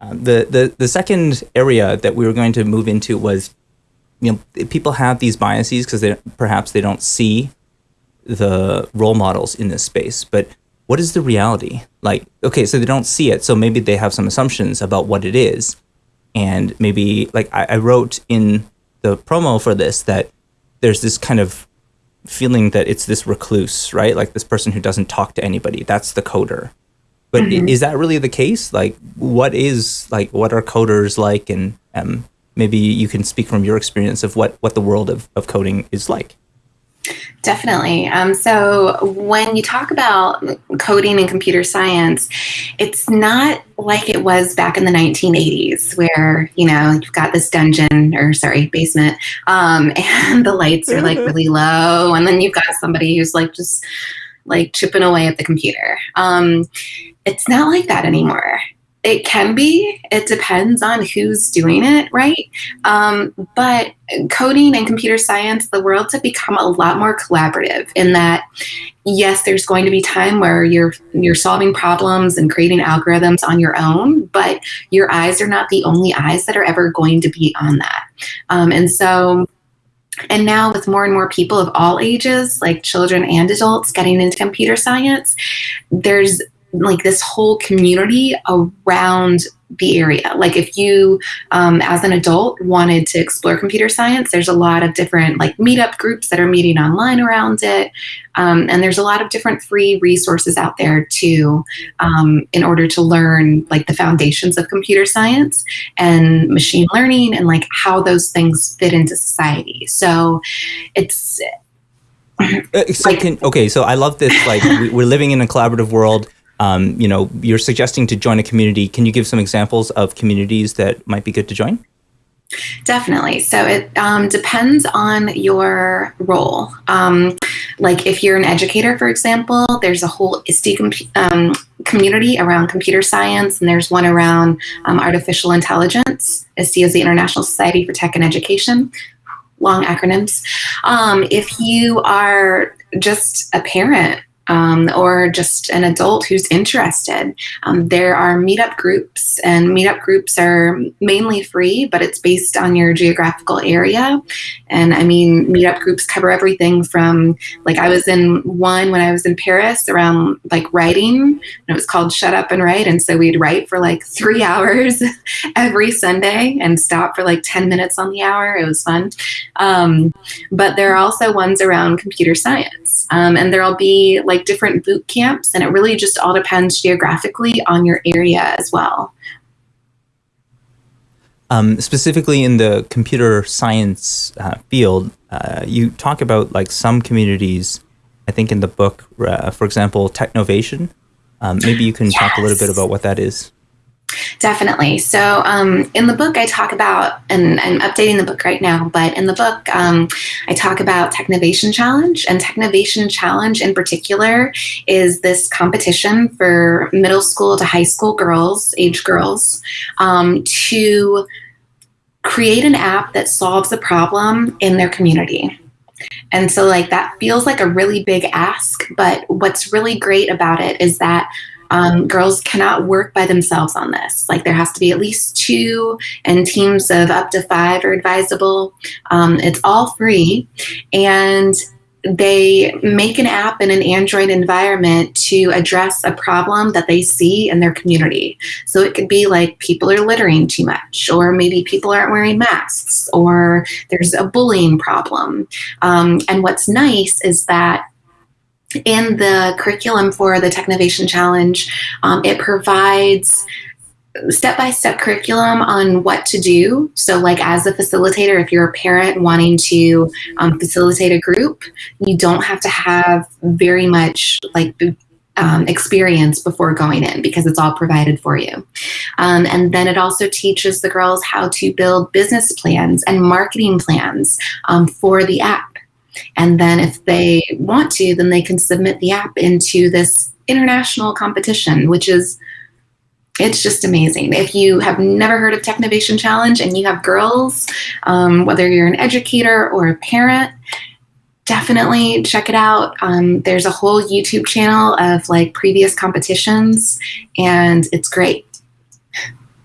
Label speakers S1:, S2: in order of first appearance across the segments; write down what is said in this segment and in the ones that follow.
S1: Um, the, the the second area that we were going to move into was, you know, people have these biases because they perhaps they don't see the role models in this space, but what is the reality? Like, okay, so they don't see it, so maybe they have some assumptions about what it is, and maybe like I, I wrote in the promo for this that there's this kind of feeling that it's this recluse, right? Like this person who doesn't talk to anybody. That's the coder. But mm-hmm. is that really the case? Like, what is like what are coders like? And um, maybe you can speak from your experience of what what the world of, of coding is like.
S2: Definitely. Um, so when you talk about coding and computer science, it's not like it was back in the 1980s where, you know, you've got this dungeon or sorry, basement, um, and the lights are like really low. And then you've got somebody who's like just like chipping away at the computer. Um, it's not like that anymore. It can be. It depends on who's doing it, right? Um, but coding and computer science, the worlds have become a lot more collaborative in that, yes, there's going to be time where you're you're solving problems and creating algorithms on your own, but your eyes are not the only eyes that are ever going to be on that. Um, and so and now with more and more people of all ages, like children and adults getting into computer science, there's like this whole community around the area. Like if you, um, as an adult, wanted to explore computer science, there's a lot of different like meetup groups that are meeting online around it, um, and there's a lot of different free resources out there too, um, in order to learn like the foundations of computer science and machine learning and like how those things fit into society. So it's.
S1: Uh, so like, can, okay, so I love this. Like we're living in a collaborative world um, you know, you're suggesting to join a community. Can you give some examples of communities that might be good to join?
S2: Definitely. So it um, depends on your role. Um, like if you're an educator, for example, there's a whole ISTE com um, community around computer science, and there's one around um, artificial intelligence. ISTE is the International Society for Tech and Education. Long acronyms. Um, if you are just a parent um, or just an adult who's interested. Um, there are meetup groups, and meetup groups are mainly free, but it's based on your geographical area. And I mean, meetup groups cover everything from like I was in one when I was in Paris around like writing, and it was called Shut Up and Write. And so we'd write for like three hours every Sunday and stop for like 10 minutes on the hour. It was fun. Um, but there are also ones around computer science, um, and there'll be like like different boot camps, and it really just all depends geographically on your area as well.
S1: Um, specifically in the computer science uh, field, uh, you talk about like some communities. I think in the book, uh, for example, Technovation. Um, maybe you can yes. talk a little bit about what that is.
S2: Definitely. So um, in the book, I talk about, and I'm updating the book right now, but in the book, um, I talk about Technovation Challenge. And Technovation Challenge in particular is this competition for middle school to high school girls, age girls, um, to create an app that solves a problem in their community. And so like that feels like a really big ask, but what's really great about it is that um, girls cannot work by themselves on this. Like there has to be at least two, and teams of up to five are advisable. Um, it's all free, and they make an app in an Android environment to address a problem that they see in their community. So it could be like people are littering too much, or maybe people aren't wearing masks, or there's a bullying problem. Um, and what's nice is that in the curriculum for the Technovation Challenge, um, it provides step-by-step curriculum on what to do. So like as a facilitator, if you're a parent wanting to um, facilitate a group, you don't have to have very much like um, experience before going in because it's all provided for you. Um, and then it also teaches the girls how to build business plans and marketing plans um, for the app. And then if they want to, then they can submit the app into this international competition, which is it's just amazing. If you have never heard of Technovation Challenge and you have girls, um, whether you're an educator or a parent, definitely check it out. Um, there's a whole YouTube channel of like previous competitions and it's great.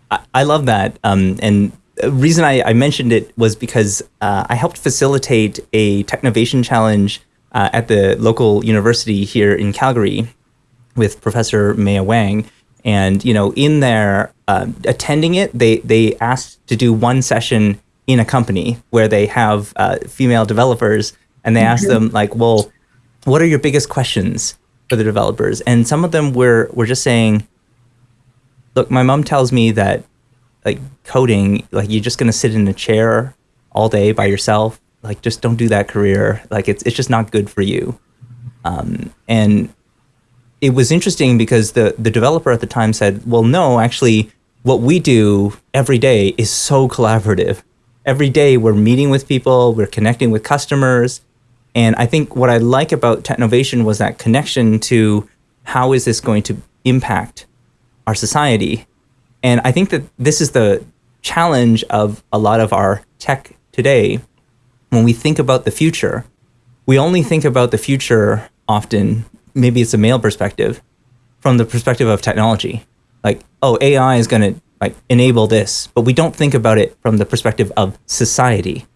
S1: I, I love that. Um, and reason I, I, mentioned it was because uh, I helped facilitate a Technovation challenge uh, at the local university here in Calgary with Professor Maya Wang. And you know, in there, uh, attending it, they they asked to do one session in a company where they have uh, female developers, and they mm -hmm. asked them like, well, what are your biggest questions for the developers? And some of them were were just saying, look, my mom tells me that like coding, like you're just gonna sit in a chair all day by yourself. Like just don't do that career. Like it's it's just not good for you. Um, and it was interesting because the the developer at the time said, well, no, actually, what we do every day is so collaborative. Every day we're meeting with people, we're connecting with customers. And I think what I like about Technovation was that connection to how is this going to impact our society. And I think that this is the challenge of a lot of our tech today. When we think about the future, we only think about the future often maybe it's a male perspective from the perspective of technology. Like, oh, AI is going to like enable this, but we don't think about it from the perspective of society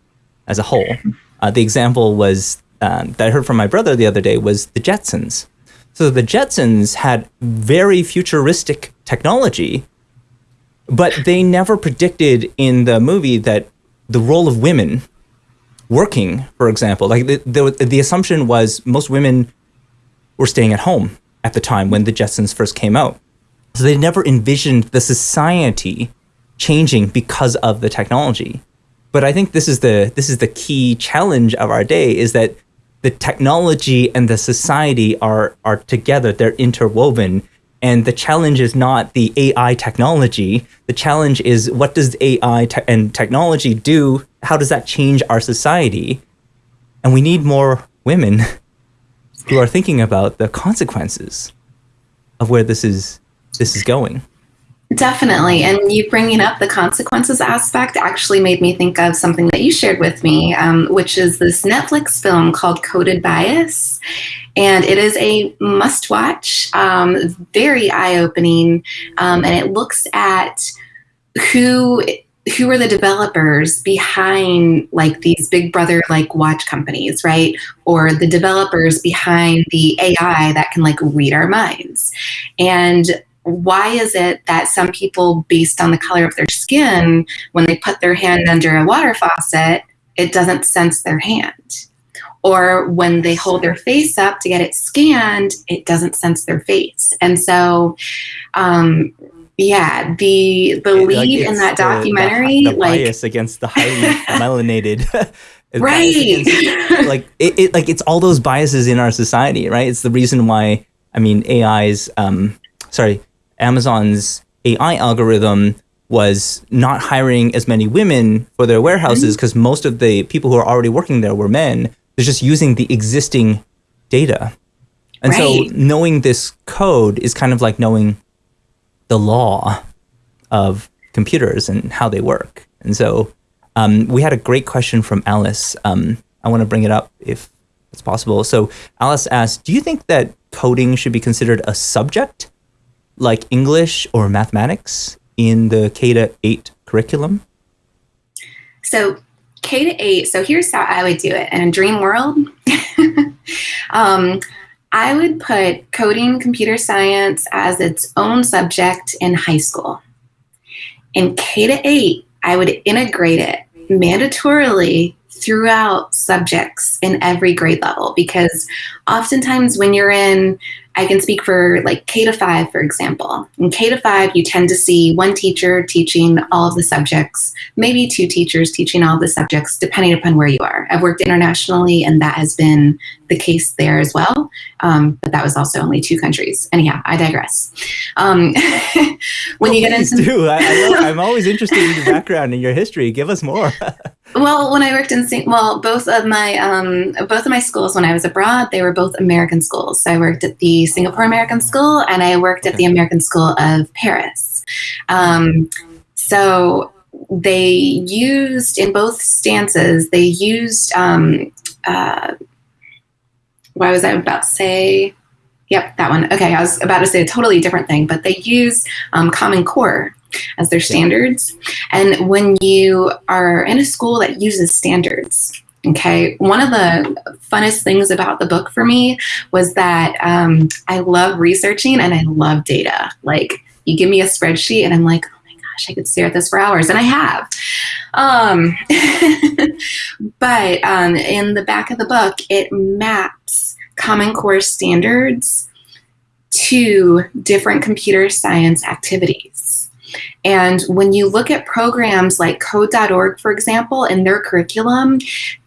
S1: as a whole. Uh, the example was um, that I heard from my brother the other day was the Jetsons. So the Jetsons had very futuristic technology, but they never predicted in the movie that the role of women working, for example, like the, the, the assumption was most women were staying at home at the time when the Jetsons first came out. So they never envisioned the society changing because of the technology. But I think this is the this is the key challenge of our day is that the technology and the society are are together, they're interwoven. And the challenge is not the AI technology. The challenge is what does AI te and technology do? How does that change our society? And we need more women who are thinking about the consequences of where this is this is going.
S2: Definitely. And you bringing up the consequences aspect actually made me think of something that you shared with me, um, which is this Netflix film called Coded Bias. And it is a must watch, um, very eye opening, um, and it looks at who who are the developers behind like these big brother like watch companies right or the developers behind the ai that can like read our minds and why is it that some people based on the color of their skin when they put their hand under a water faucet it doesn't sense their hand or when they hold their face up to get it scanned it doesn't sense their face and so um, yeah, the the lead like in that documentary,
S1: the, the
S2: like
S1: bias against the highly melanated,
S2: right?
S1: Against, like it, it, like it's all those biases in our society, right? It's the reason why I mean AI's, um, sorry, Amazon's AI algorithm was not hiring as many women for their warehouses because mm -hmm. most of the people who are already working there were men. They're just using the existing data. And right. so knowing this code is kind of like knowing the law of computers and how they work. And so um, we had a great question from Alice. Um, I want to bring it up if it's possible. So Alice asked, do you think that coding should be considered a subject like English or mathematics in the K to 8 curriculum?
S2: So K to 8, so here's how I would do it. In a dream world, um, I would put coding computer science as its own subject in high school. In K to 8, I would integrate it mandatorily throughout subjects in every grade level because oftentimes when you're in I can speak for like K to five, for example. In K to five, you tend to see one teacher teaching all of the subjects, maybe two teachers teaching all of the subjects, depending upon where you are. I've worked internationally, and that has been the case there as well. Um, but that was also only two countries. Anyhow, I digress. Um,
S1: when well, you get into do. I, I am always interested in your background and your history. Give us more.
S2: well, when I worked in well, both of my um, both of my schools when I was abroad, they were both American schools. So I worked at the Singapore American School and I worked at the American School of Paris. Um, so they used in both stances, they used, um, uh, what was I about to say? Yep, that one. Okay, I was about to say a totally different thing, but they use um, Common Core as their standards. And when you are in a school that uses standards, Okay, one of the funnest things about the book for me was that um, I love researching and I love data. Like, you give me a spreadsheet, and I'm like, oh my gosh, I could stare at this for hours, and I have. Um, but um, in the back of the book, it maps Common Core standards to different computer science activities. And when you look at programs like code.org, for example, in their curriculum,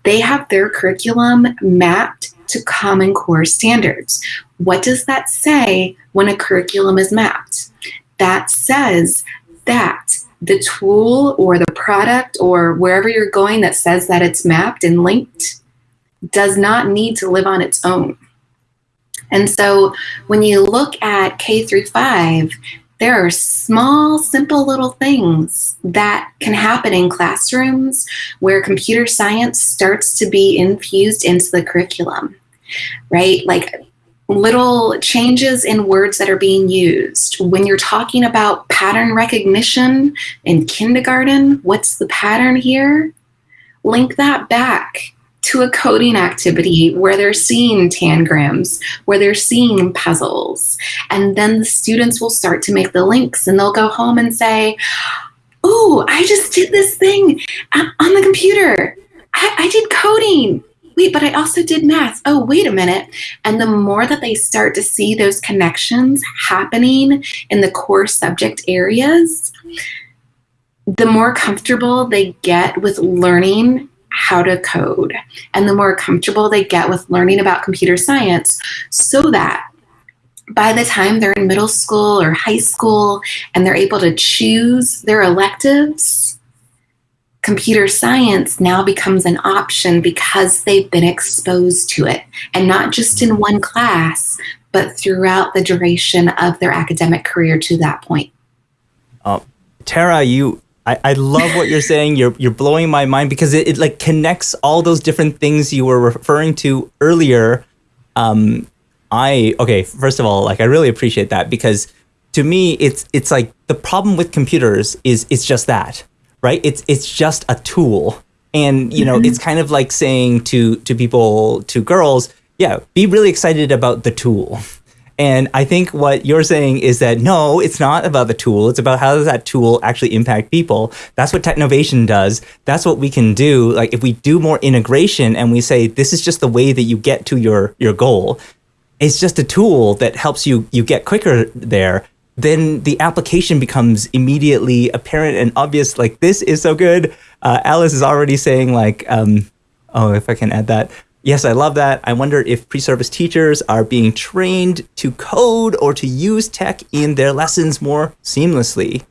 S2: they have their curriculum mapped to Common Core standards. What does that say when a curriculum is mapped? That says that the tool or the product or wherever you're going that says that it's mapped and linked does not need to live on its own. And so when you look at K through 5, there are small, simple little things that can happen in classrooms where computer science starts to be infused into the curriculum, right? Like little changes in words that are being used. When you're talking about pattern recognition in kindergarten, what's the pattern here? Link that back to a coding activity where they're seeing tangrams, where they're seeing puzzles. And then the students will start to make the links and they'll go home and say, Oh, I just did this thing on the computer. I, I did coding. Wait, but I also did math. Oh, wait a minute. And the more that they start to see those connections happening in the core subject areas, the more comfortable they get with learning how to code and the more comfortable they get with learning about computer science so that by the time they're in middle school or high school and they're able to choose their electives, computer science now becomes an option because they've been exposed to it and not just in one class, but throughout the duration of their academic career to that point.
S1: Uh, Tara, you I, I love what you're saying. You're you're blowing my mind because it, it like connects all those different things you were referring to earlier. Um, I okay. First of all, like I really appreciate that because to me, it's it's like the problem with computers is it's just that, right? It's it's just a tool, and you know, mm-hmm. it's kind of like saying to to people to girls, yeah, be really excited about the tool and I think what you're saying is that no, it's not about the tool. It's about how does that tool actually impact people. That's what Technovation does. That's what we can do. Like if we do more integration and we say this is just the way that you get to your your goal, it's just a tool that helps you you get quicker there. Then the application becomes immediately apparent and obvious. Like this is so good. Uh, Alice is already saying like, um, oh, if I can add that. Yes, I love that. I wonder if pre-service teachers are being trained to code or to use tech in their lessons more seamlessly.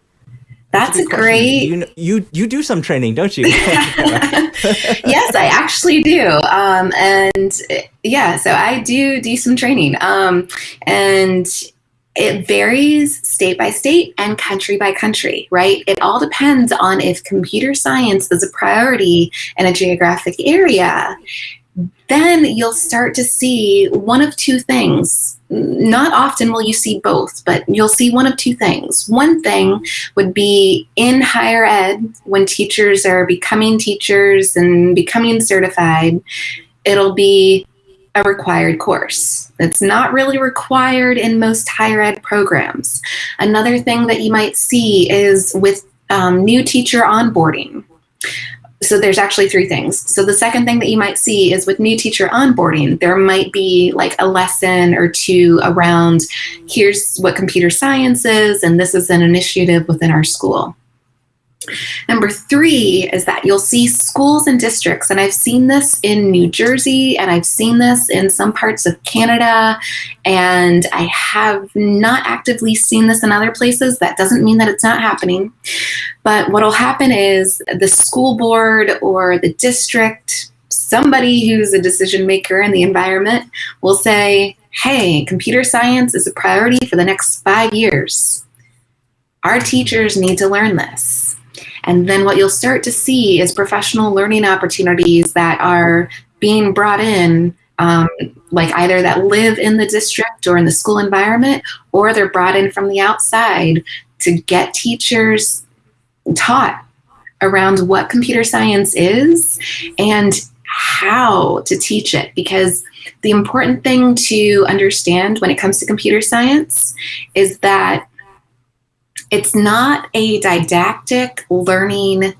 S2: That's, That's a, a great.
S1: You, you you do some training, don't you?
S2: yes, I actually do. Um, and yeah, so I do do some training. Um, and it varies state by state and country by country, right? It all depends on if computer science is a priority in a geographic area then you'll start to see one of two things. Not often will you see both, but you'll see one of two things. One thing would be in higher ed, when teachers are becoming teachers and becoming certified, it'll be a required course. It's not really required in most higher ed programs. Another thing that you might see is with um, new teacher onboarding so there's actually three things. So the second thing that you might see is with new teacher onboarding, there might be like a lesson or two around here's what computer science is, and this is an initiative within our school. Number three is that you'll see schools and districts, and I've seen this in New Jersey and I've seen this in some parts of Canada, and I have not actively seen this in other places. That doesn't mean that it's not happening. But what will happen is the school board or the district, somebody who's a decision maker in the environment, will say, hey, computer science is a priority for the next five years. Our teachers need to learn this and then what you'll start to see is professional learning opportunities that are being brought in, um, like either that live in the district or in the school environment, or they're brought in from the outside to get teachers taught around what computer science is and how to teach it. Because the important thing to understand when it comes to computer science is that it's not a didactic learning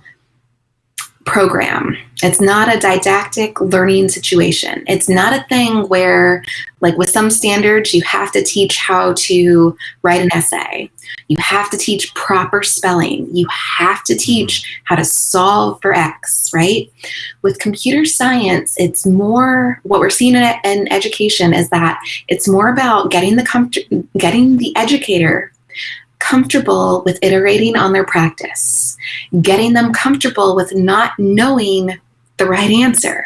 S2: program. It's not a didactic learning situation. It's not a thing where, like with some standards, you have to teach how to write an essay. You have to teach proper spelling. You have to teach how to solve for X, right? With computer science, it's more what we're seeing in, in education is that it's more about getting the getting the educator comfortable with iterating on their practice, getting them comfortable with not knowing the right answer,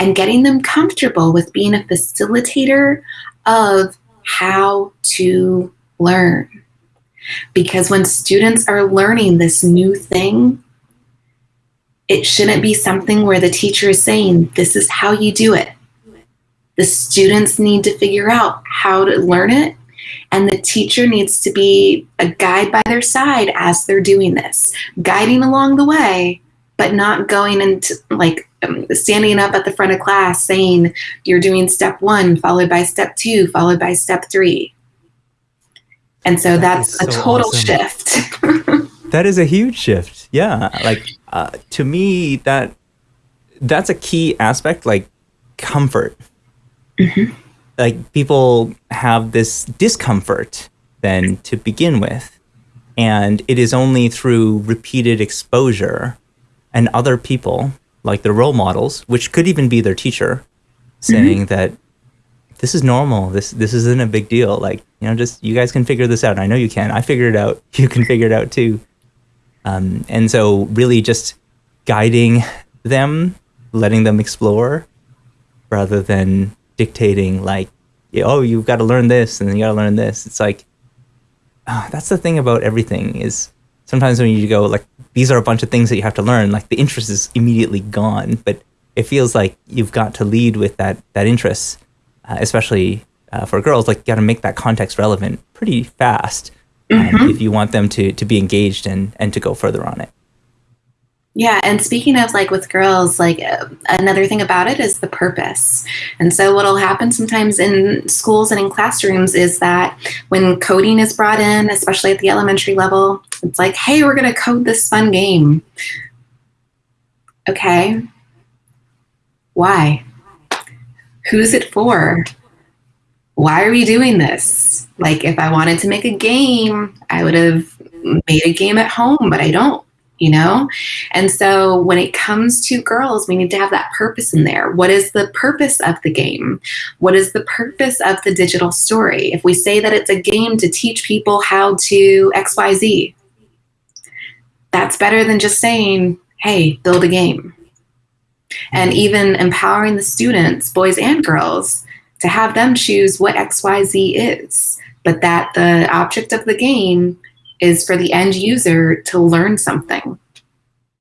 S2: and getting them comfortable with being a facilitator of how to learn. Because when students are learning this new thing, it shouldn't be something where the teacher is saying, This is how you do it. The students need to figure out how to learn it and the teacher needs to be a guide by their side as they're doing this, guiding along the way, but not going into like um, standing up at the front of class saying you're doing step one, followed by step two, followed by step three. And so that that's so a total awesome. shift.
S1: that is a huge shift. Yeah. Like uh, to me, that that's a key aspect, like comfort. Mm-hmm like people have this discomfort then to begin with. And it is only through repeated exposure and other people, like the role models, which could even be their teacher, saying mm-hmm. that this is normal. This this isn't a big deal. Like, you know, just you guys can figure this out. I know you can. I figured it out. You can figure it out too. Um, and so really just guiding them, letting them explore rather than dictating like, oh, you've got to learn this and you got to learn this. It's like uh, that's the thing about everything is sometimes when you go like these are a bunch of things that you have to learn, like the interest is immediately gone. But it feels like you've got to lead with that that interest, uh, especially uh, for girls. Like you got to make that context relevant pretty fast um, mm-hmm. if you want them to to be engaged and and to go further on it.
S2: Yeah, and speaking of like with girls, like uh, another thing about it is the purpose. And so what'll happen sometimes in schools and in classrooms is that when coding is brought in, especially at the elementary level, it's like, "Hey, we're going to code this fun game." Okay. Why? Who's it for? Why are we doing this? Like if I wanted to make a game, I would have made a game at home, but I don't you know? And so when it comes to girls, we need to have that purpose in there. What is the purpose of the game? What is the purpose of the digital story? If we say that it's a game to teach people how to XYZ, that's better than just saying, hey, build a game. And even empowering the students, boys and girls, to have them choose what XYZ is, but that the object of the game is for the end user to learn something.